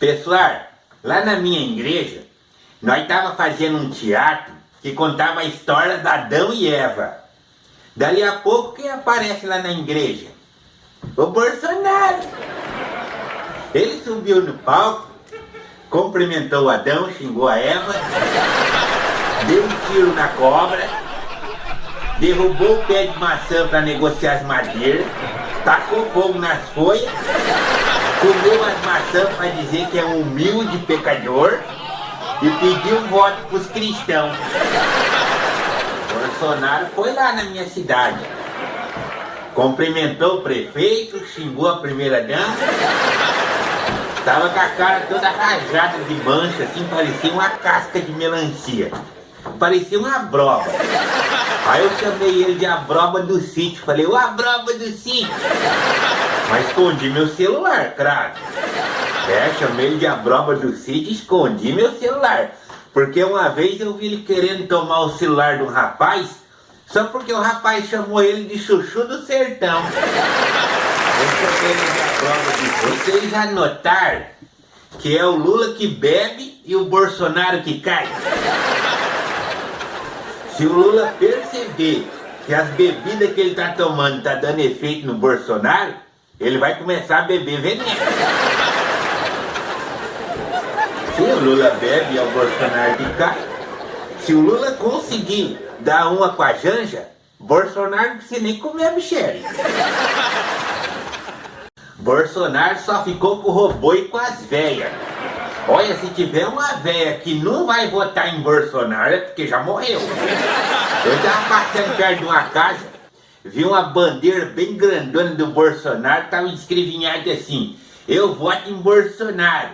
Pessoal, lá na minha igreja, nós tava fazendo um teatro que contava a história da Adão e Eva. Dali a pouco, quem aparece lá na igreja? O Bolsonaro. Ele subiu no palco, cumprimentou o Adão, xingou a Eva, deu um tiro na cobra, derrubou o pé de maçã para negociar as madeiras, tacou fogo nas folhas, comeu as maçãs para dizer que é um humilde pecador e pediu voto para os cristãos. Bolsonaro foi lá na minha cidade. Cumprimentou o prefeito, xingou a primeira dama. Tava com a cara toda rajada de mancha, assim, parecia uma casca de melancia. Parecia uma broba. Aí eu chamei ele de a broba do sítio. Falei, ô a broba do sítio. Mas escondi meu celular, craque. É, chamei de a broba do sítio e escondi meu celular. Porque uma vez eu vi ele querendo tomar o celular um rapaz, só porque o rapaz chamou ele de chuchu do sertão. Vocês já notaram que é o Lula que bebe e o Bolsonaro que cai? Se o Lula perceber que as bebidas que ele está tomando está dando efeito no Bolsonaro, ele vai começar a beber veneno. Se o Lula bebe, é o Bolsonaro cai. Se o Lula conseguir dar uma com a Janja, Bolsonaro não precisa nem comer a Michelle. Bolsonaro só ficou com o robô e com as velhas. Olha, se tiver uma velha que não vai votar em Bolsonaro, é porque já morreu. Eu tava passando perto de uma casa, vi uma bandeira bem grandona do Bolsonaro, tava escrevinhado assim, eu voto em Bolsonaro.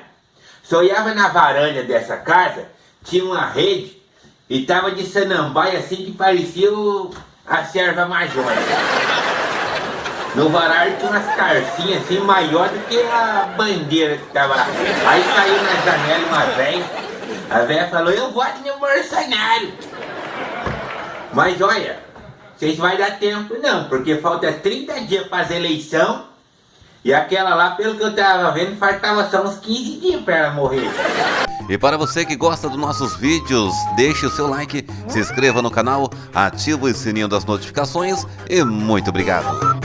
Só olhava na varanda dessa casa, tinha uma rede, e tava de sanambaia assim que parecia o, a serva majona. No varal tinha umas carcinhas assim, maior do que a bandeira que tava lá. Aí saiu na janela uma velha, a velha falou, eu voto no Bolsonaro. Mas olha, vocês vai dar tempo não, porque falta 30 dias para as eleições e aquela lá, pelo que eu tava vendo, faltava só uns 15 dias para ela morrer. E para você que gosta dos nossos vídeos, deixe o seu like, se inscreva no canal, ative o sininho das notificações e muito obrigado.